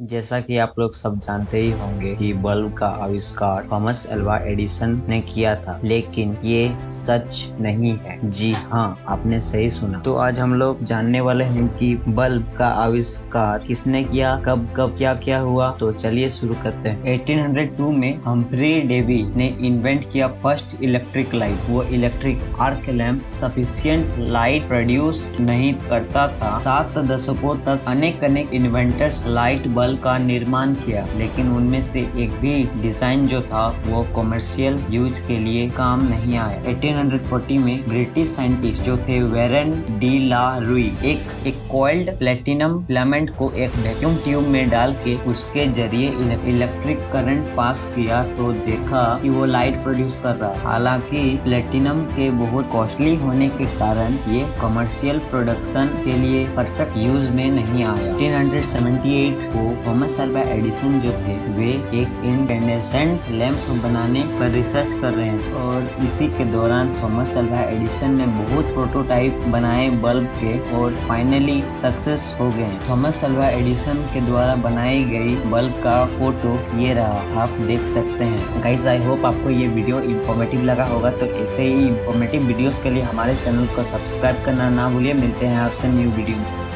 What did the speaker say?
जैसा कि आप लोग सब जानते ही होंगे कि बल्ब का आविष्कार थॉमस एल्वा एडिसन ने किया था, लेकिन ये सच नहीं है। जी हाँ आपने सही सुना। तो आज हम लोग जानने वाले हैं कि बल्ब का आविष्कार किसने किया, कब कब क्या क्या हुआ। तो चलिए शुरू करते हैं। 1802 में हम्फ्री डेवी ने इन्वेंट किया फ़र्स्ट इलेक्ट्रिक लाइट वो electric arc lamp sufficient light produce नहीं करता था। सात दशकों तक अनेक अनेक इन्वेंटर्स लाइट बल्ब बल्ब का निर्माण किया, लेकिन उनमें से एक भी डिज़ाइन जो था, वो कमर्शियल यूज़ के लिए काम नहीं आया। 1840 में ब्रिटिश साइंटिस्ट जो थे वेरन डी ला रुई एक एक कॉइल्ड प्लेटिनम फिलामेंट को एक वैक्यूम ट्यूब में डाल के उसके ज़रिए इलेक्ट्रिक करंट पास किया तो देखा कि वो लाइट प्रोड्यूस कर रहा हालाँकि प्लेटिनम के बहुत कॉस्टली होने के कारण ये कमर्शियल प्रोडक्शन के लिए परफेक्ट यूज़ में नहीं आया। 1878 को थॉमस अल्वा एडिसन जो थे, वे एक इंडेंडेसेंट लैंप बनाने पर रिसर्च कर रहे हैं और इसी के दौरान थॉमस अल्वा एडिसन ने बहुत प्रोटोटाइप बनाए बल्ब के और फाइनली सक्सेस हो गए थॉमस अल्वा एडिसन के द्वारा बनाई गई बल्ब का फ़ोटो ये रहा, आप देख सकते हैं। गाइस आई होप आपको ये वीडियो इन्फॉर्मेटिव लगा होगा तो ऐसे ही इंफॉर्मेटिव वीडियोस के लिए हमारे चैनल को सब्सक्राइब करना ना भूलिए। मिलते हैं आपसे न्यू वीडियो में।